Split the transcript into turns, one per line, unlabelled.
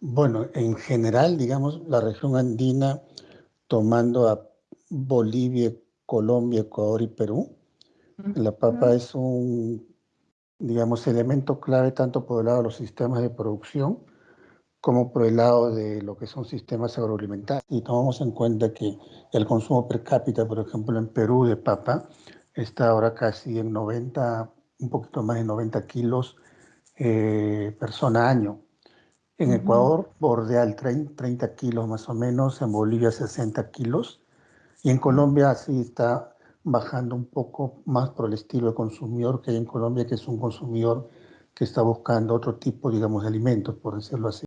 Bueno, en general, digamos, la región andina, tomando a Bolivia, Colombia, Ecuador y Perú, la papa es un, digamos, elemento clave tanto por el lado de los sistemas de producción como por el lado de lo que son sistemas agroalimentarios. Y tomamos en cuenta que el consumo per cápita, por ejemplo, en Perú de papa, está ahora casi en 90, un poquito más de 90 kilos eh, persona año. En Ecuador bordea el 30, 30 kilos más o menos, en Bolivia 60 kilos y en Colombia sí está bajando un poco más por el estilo de consumidor que hay en Colombia, que es un consumidor que está buscando otro tipo, digamos, de alimentos, por decirlo así.